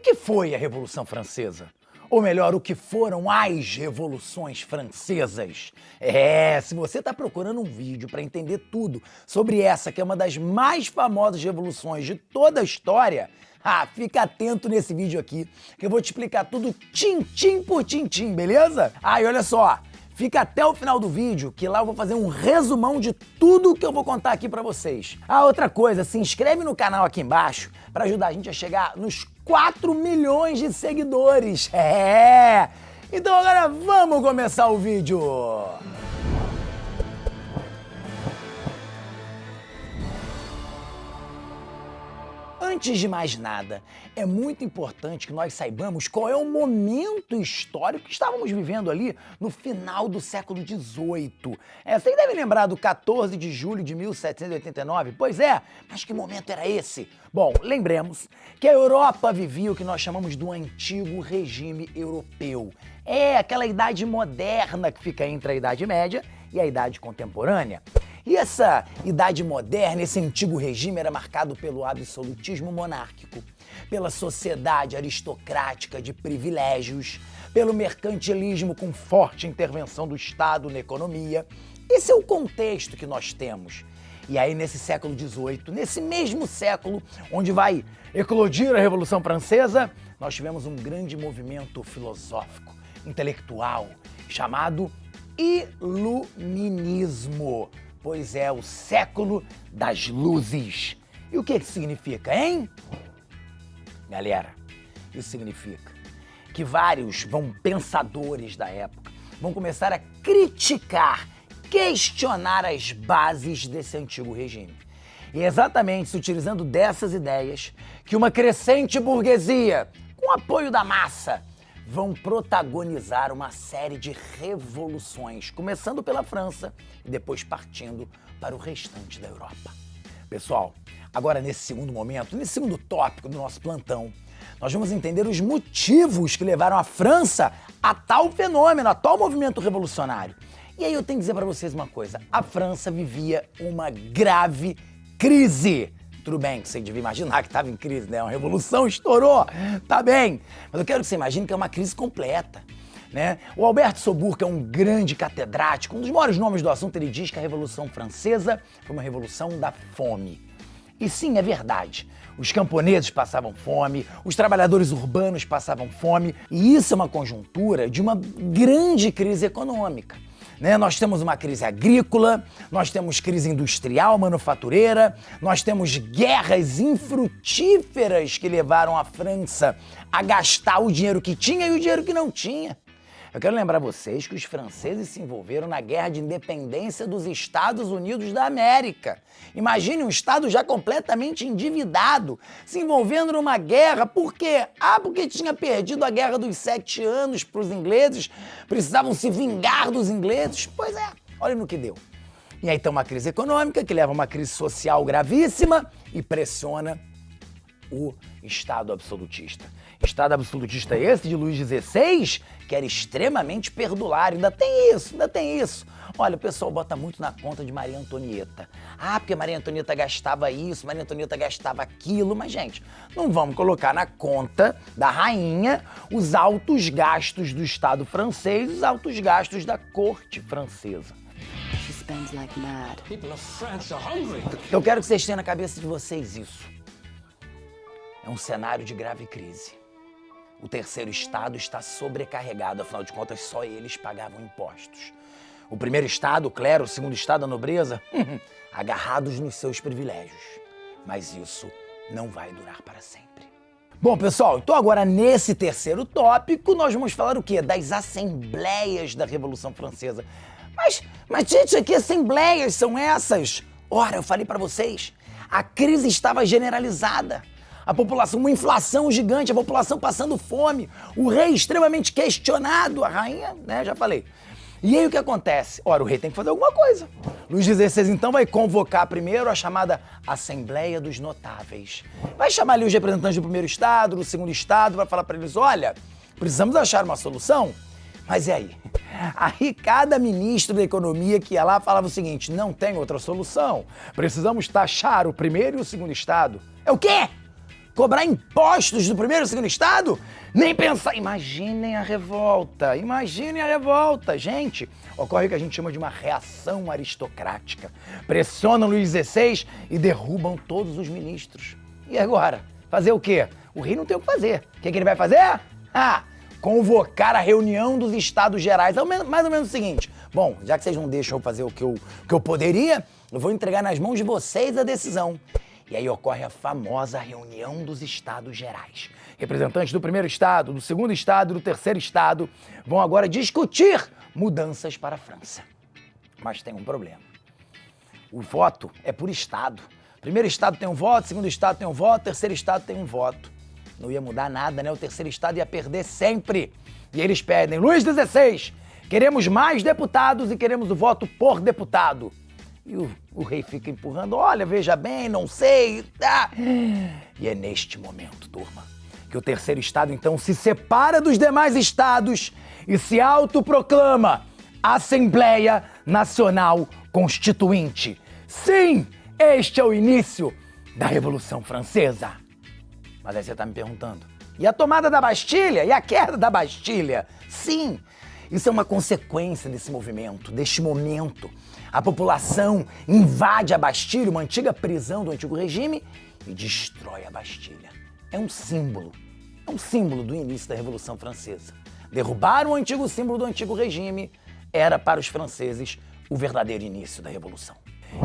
que foi a Revolução Francesa? Ou melhor, o que foram as revoluções francesas? É, se você está procurando um vídeo para entender tudo sobre essa que é uma das mais famosas revoluções de toda a história, ah, fica atento nesse vídeo aqui, que eu vou te explicar tudo tim-tim por tim-tim, beleza? Ah, e olha só, Fica até o final do vídeo, que lá eu vou fazer um resumão de tudo que eu vou contar aqui pra vocês. Ah, outra coisa, se inscreve no canal aqui embaixo para ajudar a gente a chegar nos 4 milhões de seguidores. É! Então agora vamos começar o vídeo! Antes de mais nada, é muito importante que nós saibamos qual é o momento histórico que estávamos vivendo ali no final do século XVIII. É, vocês devem lembrar do 14 de julho de 1789? Pois é, mas que momento era esse? Bom, lembremos que a Europa vivia o que nós chamamos do antigo regime europeu. É aquela idade moderna que fica entre a Idade Média e a Idade Contemporânea. E essa idade moderna, esse antigo regime era marcado pelo absolutismo monárquico, pela sociedade aristocrática de privilégios, pelo mercantilismo com forte intervenção do Estado na economia. Esse é o contexto que nós temos. E aí, nesse século XVIII, nesse mesmo século onde vai eclodir a Revolução Francesa, nós tivemos um grande movimento filosófico, intelectual, chamado Iluminismo pois é o século das luzes. E o que isso significa, hein? Galera, isso significa que vários vão pensadores da época vão começar a criticar, questionar as bases desse antigo regime. E é exatamente se utilizando dessas ideias que uma crescente burguesia, com apoio da massa, vão protagonizar uma série de revoluções, começando pela França e depois partindo para o restante da Europa. Pessoal, agora nesse segundo momento, nesse segundo tópico do nosso plantão, nós vamos entender os motivos que levaram a França a tal fenômeno, a tal movimento revolucionário. E aí eu tenho que dizer para vocês uma coisa: a França vivia uma grave crise tudo bem que você devia imaginar que estava em crise, né? Uma revolução estourou, tá bem. Mas eu quero que você imagine que é uma crise completa. Né? O Alberto Sobur, que é um grande catedrático, um dos maiores nomes do assunto, ele diz que a Revolução Francesa foi uma revolução da fome. E sim, é verdade. Os camponeses passavam fome, os trabalhadores urbanos passavam fome, e isso é uma conjuntura de uma grande crise econômica. Né? Nós temos uma crise agrícola, nós temos crise industrial, manufatureira, nós temos guerras infrutíferas que levaram a França a gastar o dinheiro que tinha e o dinheiro que não tinha. Eu quero lembrar vocês que os franceses se envolveram na guerra de independência dos Estados Unidos da América. Imagine um Estado já completamente endividado se envolvendo numa guerra. Por quê? Ah, porque tinha perdido a guerra dos sete anos para os ingleses, precisavam se vingar dos ingleses. Pois é, olha no que deu. E aí tem uma crise econômica que leva a uma crise social gravíssima e pressiona o Estado absolutista. Estado absolutista esse de Luís XVI, que era extremamente perdulário. Ainda tem isso, ainda tem isso. Olha, o pessoal bota muito na conta de Maria Antonieta. Ah, porque Maria Antonieta gastava isso, Maria Antonieta gastava aquilo. Mas, gente, não vamos colocar na conta da rainha os altos gastos do Estado francês, os altos gastos da corte francesa. Eu quero que vocês tenham na cabeça de vocês isso. É um cenário de grave crise. O terceiro estado está sobrecarregado, afinal de contas, só eles pagavam impostos. O primeiro estado, o clero, o segundo estado, a nobreza, agarrados nos seus privilégios. Mas isso não vai durar para sempre. Bom, pessoal, então agora nesse terceiro tópico nós vamos falar o quê? Das assembleias da Revolução Francesa. Mas, mas gente, que assembleias são essas? Ora, eu falei para vocês, a crise estava generalizada a população, uma inflação gigante, a população passando fome, o rei extremamente questionado, a rainha, né, já falei. E aí o que acontece? Ora, o rei tem que fazer alguma coisa. Luís XVI então vai convocar primeiro a chamada Assembleia dos Notáveis. Vai chamar ali os representantes do primeiro estado, do segundo estado, vai falar para eles, olha, precisamos achar uma solução. Mas e aí? Aí cada ministro da economia que ia lá falava o seguinte: não tem outra solução. Precisamos taxar o primeiro e o segundo estado. É o quê? Cobrar impostos do primeiro e segundo estado? Nem pensar. Imaginem a revolta, imaginem a revolta. Gente, ocorre o que a gente chama de uma reação aristocrática. Pressionam Luís XVI e derrubam todos os ministros. E agora? Fazer o quê? O rei não tem o que fazer. O que, que ele vai fazer? Ah, convocar a reunião dos Estados Gerais. É mais ou menos o seguinte: bom, já que vocês não deixam eu fazer o que eu, o que eu poderia, eu vou entregar nas mãos de vocês a decisão. E aí ocorre a famosa reunião dos Estados Gerais. Representantes do primeiro estado, do segundo estado e do terceiro estado vão agora discutir mudanças para a França. Mas tem um problema. O voto é por estado. Primeiro estado tem um voto, segundo estado tem um voto, terceiro estado tem um voto. Não ia mudar nada, né? O terceiro estado ia perder sempre. E eles pedem, Luiz XVI, queremos mais deputados e queremos o voto por deputado. E o, o rei fica empurrando, olha, veja bem, não sei. Ah. E é neste momento, turma, que o terceiro estado então se separa dos demais estados e se autoproclama Assembleia Nacional Constituinte. Sim, este é o início da Revolução Francesa. Mas aí você está me perguntando, e a tomada da Bastilha? E a queda da Bastilha? Sim, isso é uma consequência desse movimento, deste momento a população invade a Bastilha, uma antiga prisão do antigo regime, e destrói a Bastilha. É um símbolo, é um símbolo do início da Revolução Francesa. Derrubar o antigo símbolo do antigo regime era para os franceses o verdadeiro início da Revolução.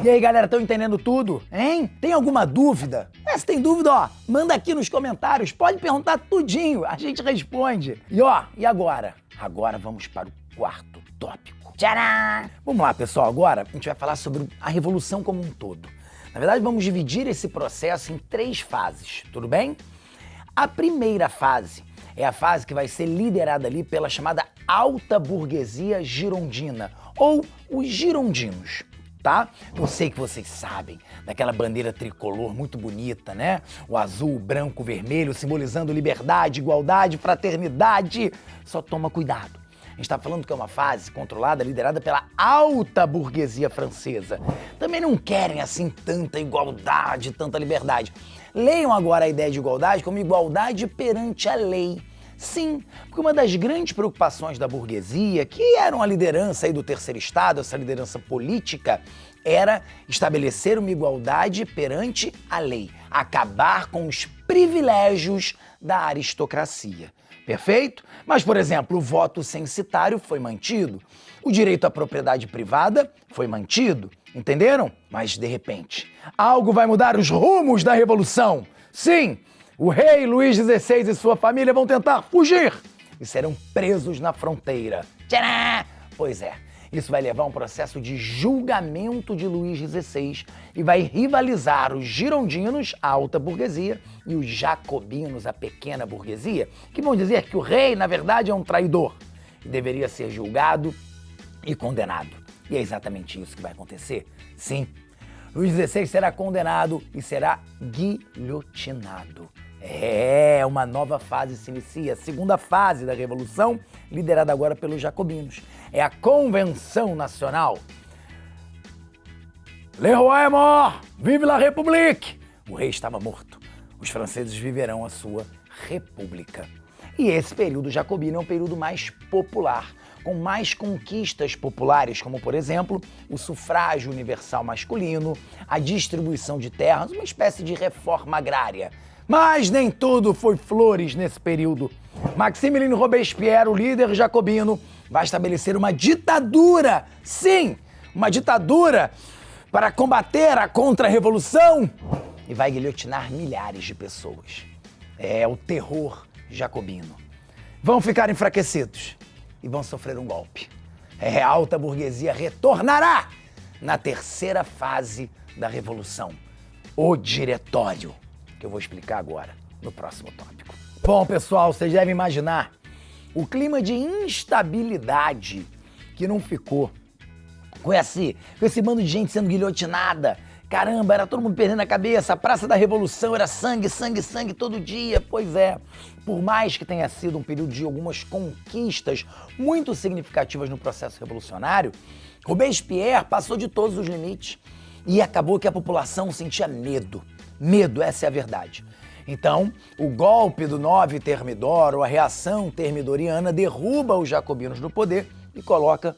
E aí, galera, estão entendendo tudo? Hein? Tem alguma dúvida? É, se tem dúvida, ó, manda aqui nos comentários, pode perguntar tudinho, a gente responde. E ó, e agora? Agora vamos para o quarto tópico. Tcharam! Vamos lá, pessoal. Agora a gente vai falar sobre a revolução como um todo. Na verdade, vamos dividir esse processo em três fases, tudo bem? A primeira fase é a fase que vai ser liderada ali pela chamada alta burguesia girondina, ou os girondinos, tá? Eu sei que vocês sabem daquela bandeira tricolor muito bonita, né? O azul, o branco, o vermelho, simbolizando liberdade, igualdade, fraternidade. Só toma cuidado a gente está falando que é uma fase controlada, liderada pela alta burguesia francesa. Também não querem assim tanta igualdade, tanta liberdade. Leiam agora a ideia de igualdade como igualdade perante a lei. Sim, porque uma das grandes preocupações da burguesia, que eram a liderança aí do terceiro estado, essa liderança política, era estabelecer uma igualdade perante a lei, acabar com os privilégios da aristocracia. Perfeito? Mas, por exemplo, o voto censitário foi mantido, o direito à propriedade privada foi mantido, entenderam? Mas, de repente, algo vai mudar os rumos da revolução. Sim, o rei Luís XVI e sua família vão tentar fugir e serão presos na fronteira. Tcharam! Pois é, isso vai levar a um processo de julgamento de Luís XVI e vai rivalizar os girondinos, a alta burguesia, e os jacobinos, a pequena burguesia, que vão dizer que o rei, na verdade, é um traidor e deveria ser julgado e condenado. E é exatamente isso que vai acontecer. Sim, Luís XVI será condenado e será guilhotinado. É, uma nova fase se inicia, a segunda fase da Revolução, liderada agora pelos jacobinos. É a Convenção Nacional. Le roi est mort! Vive la République! O rei estava morto. Os franceses viverão a sua república. E esse período jacobino é um período mais popular, com mais conquistas populares, como por exemplo o sufrágio universal masculino, a distribuição de terras, uma espécie de reforma agrária mas nem tudo foi flores nesse período. Maximilien Robespierre, o líder jacobino, vai estabelecer uma ditadura. Sim, uma ditadura para combater a contra-revolução e vai guilhotinar milhares de pessoas. É o terror jacobino. Vão ficar enfraquecidos e vão sofrer um golpe. É, a alta burguesia retornará na terceira fase da revolução, o diretório que eu vou explicar agora no próximo tópico. Bom, pessoal, vocês devem imaginar o clima de instabilidade que não ficou com esse, com esse bando de gente sendo guilhotinada. Caramba, era todo mundo perdendo a cabeça. A Praça da Revolução era sangue, sangue, sangue todo dia. Pois é, por mais que tenha sido um período de algumas conquistas muito significativas no processo revolucionário, Robespierre passou de todos os limites e acabou que a população sentia medo Medo, essa é a verdade. Então, o golpe do 9 Termidor, ou a reação termidoriana, derruba os jacobinos do poder e coloca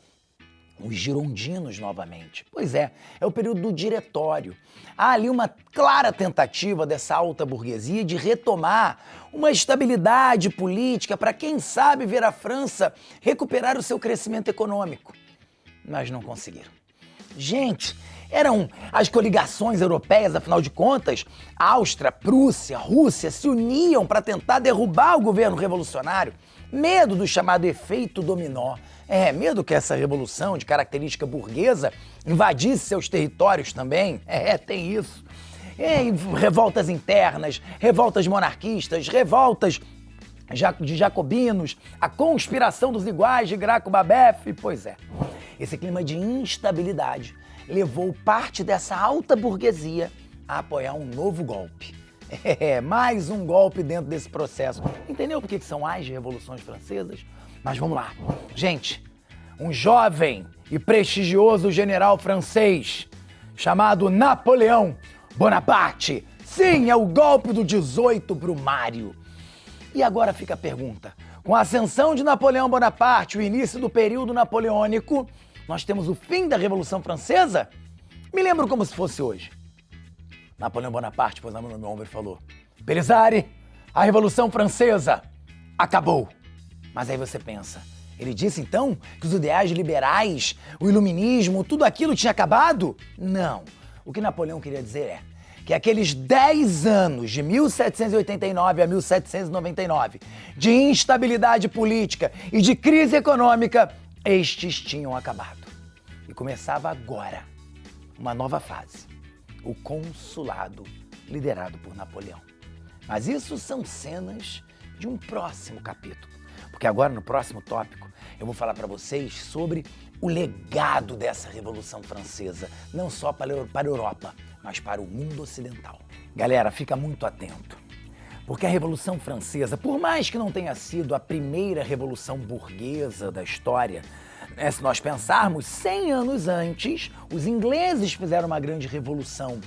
os girondinos novamente. Pois é, é o período do diretório. Há ali uma clara tentativa dessa alta burguesia de retomar uma estabilidade política para, quem sabe, ver a França recuperar o seu crescimento econômico. Mas não conseguiram. Gente, eram as coligações europeias, afinal de contas, Áustria, Prússia, Rússia se uniam para tentar derrubar o governo revolucionário. Medo do chamado efeito dominó. É, medo que essa revolução de característica burguesa invadisse seus territórios também. É, tem isso. É, revoltas internas, revoltas monarquistas, revoltas de jacobinos, a conspiração dos iguais de Graco Babef. Pois é, esse clima de instabilidade levou parte dessa alta burguesia a apoiar um novo golpe. É, mais um golpe dentro desse processo. Entendeu por que são as revoluções francesas? Mas vamos lá. Gente, um jovem e prestigioso general francês chamado Napoleão Bonaparte. Sim, é o golpe do 18 Brumário. E agora fica a pergunta: com a ascensão de Napoleão Bonaparte, o início do período napoleônico, nós temos o fim da Revolução Francesa? Me lembro como se fosse hoje. Napoleão Bonaparte pôs a mão no meu ombro e falou: Belisari, a Revolução Francesa acabou. Mas aí você pensa, ele disse então que os ideais liberais, o iluminismo, tudo aquilo tinha acabado? Não. O que Napoleão queria dizer é que aqueles 10 anos, de 1789 a 1799, de instabilidade política e de crise econômica, estes tinham acabado. E começava agora uma nova fase: o consulado liderado por Napoleão. Mas isso são cenas de um próximo capítulo, porque agora no próximo tópico eu vou falar para vocês sobre o legado dessa Revolução Francesa, não só para a Europa, mas para o mundo ocidental. Galera, fica muito atento. Porque a Revolução Francesa, por mais que não tenha sido a primeira revolução burguesa da história, né, se nós pensarmos, 100 anos antes, os ingleses fizeram uma grande revolução.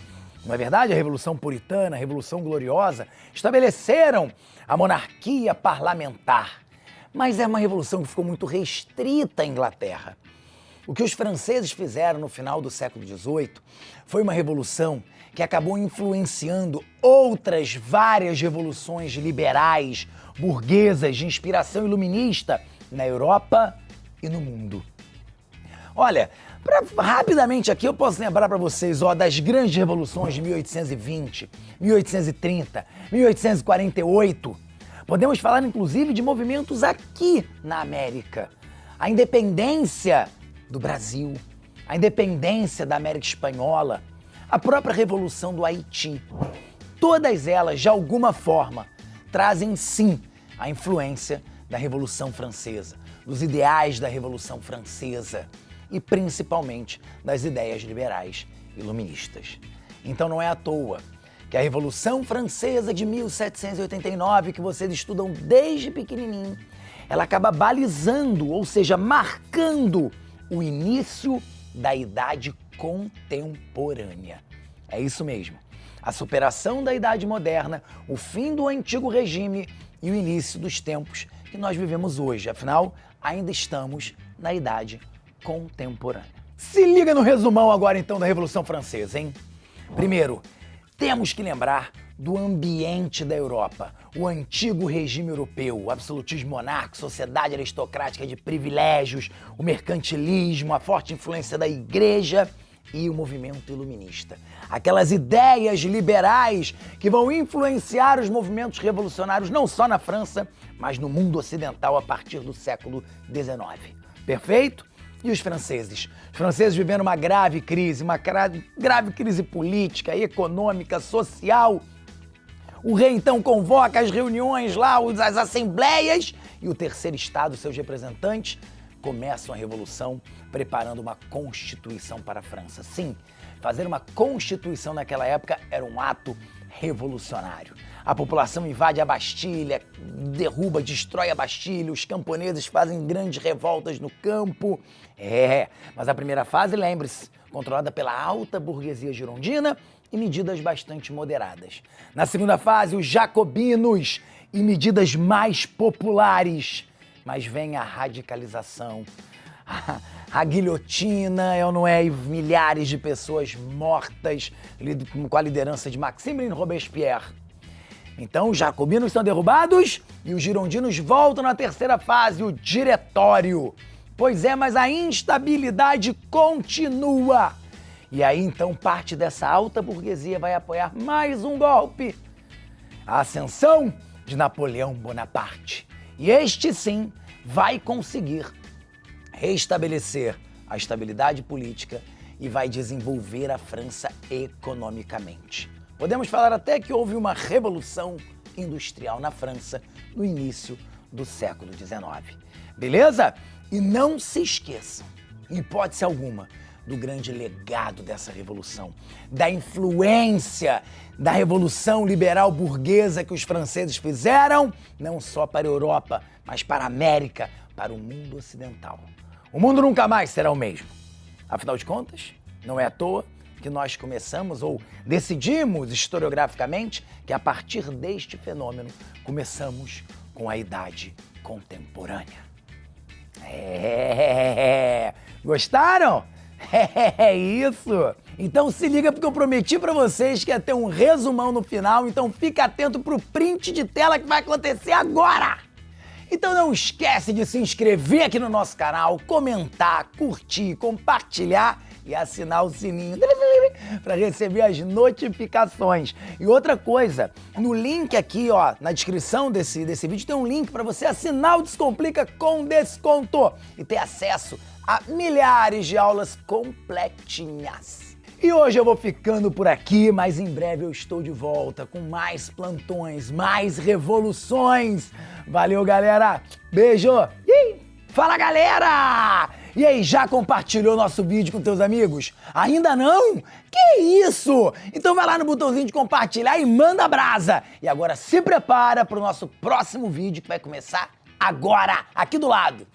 Não é verdade? A Revolução Puritana, a Revolução Gloriosa, estabeleceram a monarquia parlamentar. Mas é uma revolução que ficou muito restrita à Inglaterra. O que os franceses fizeram no final do século XVIII foi uma revolução que acabou influenciando outras várias revoluções liberais, burguesas, de inspiração iluminista na Europa e no mundo. Olha, pra, rapidamente aqui eu posso lembrar para vocês ó, das grandes revoluções de 1820, 1830, 1848. Podemos falar inclusive de movimentos aqui na América. A independência do Brasil, a independência da América Espanhola, a própria Revolução do Haiti. Todas elas, de alguma forma, trazem sim a influência da Revolução Francesa, dos ideais da Revolução Francesa e principalmente das ideias liberais iluministas. Então não é à toa que a Revolução Francesa de 1789, que vocês estudam desde pequenininho, ela acaba balizando, ou seja, marcando o início da Idade Contemporânea. É isso mesmo. A superação da Idade Moderna, o fim do antigo regime e o início dos tempos que nós vivemos hoje. Afinal, ainda estamos na Idade Contemporânea. Se liga no resumão agora então da Revolução Francesa, hein? Primeiro, temos que lembrar do ambiente da Europa, o antigo regime europeu, o absolutismo monárquico, sociedade aristocrática de privilégios, o mercantilismo, a forte influência da igreja e o movimento iluminista. Aquelas ideias liberais que vão influenciar os movimentos revolucionários não só na França, mas no mundo ocidental a partir do século XIX. Perfeito? E os franceses? Os franceses vivendo uma grave crise, uma grave, crise política, econômica, social o rei então convoca as reuniões lá, as assembleias, e o terceiro estado, seus representantes, começam a revolução preparando uma constituição para a França. Sim, fazer uma constituição naquela época era um ato revolucionário. A população invade a Bastilha, derruba, destrói a Bastilha, os camponeses fazem grandes revoltas no campo. É, mas a primeira fase, lembre-se, controlada pela alta burguesia girondina e medidas bastante moderadas. Na segunda fase, os jacobinos e medidas mais populares. Mas vem a radicalização, a, guilhotina, ou não é? E milhares de pessoas mortas com a liderança de Maximilien Robespierre. Então, os jacobinos são derrubados e os girondinos voltam na terceira fase, o diretório. Pois é, mas a instabilidade continua. E aí então parte dessa alta burguesia vai apoiar mais um golpe. A ascensão de Napoleão Bonaparte. E este sim vai conseguir restabelecer a estabilidade política e vai desenvolver a França economicamente. Podemos falar até que houve uma revolução industrial na França no início do século XIX. Beleza? E não se esqueçam, em hipótese alguma, do grande legado dessa revolução, da influência da revolução liberal burguesa que os franceses fizeram, não só para a Europa, mas para a América, para o mundo ocidental. O mundo nunca mais será o mesmo. Afinal de contas, não é à toa que nós começamos ou decidimos historiograficamente que a partir deste fenômeno começamos com a idade contemporânea. É. Gostaram? É isso! Então se liga porque eu prometi para vocês que ia ter um resumão no final, então fica atento pro print de tela que vai acontecer agora! Então não esquece de se inscrever aqui no nosso canal, comentar, curtir, compartilhar e assinar o sininho para receber as notificações. E outra coisa, no link aqui, ó, na descrição desse, desse vídeo tem um link para você assinar o Descomplica com desconto e ter acesso a milhares de aulas completinhas. E hoje eu vou ficando por aqui, mas em breve eu estou de volta com mais plantões, mais revoluções. Valeu, galera. Beijo. Fala, galera! E aí, já compartilhou nosso vídeo com teus amigos? Ainda não? Que isso? Então vai lá no botãozinho de compartilhar e manda brasa. E agora se prepara para o nosso próximo vídeo que vai começar agora, aqui do lado.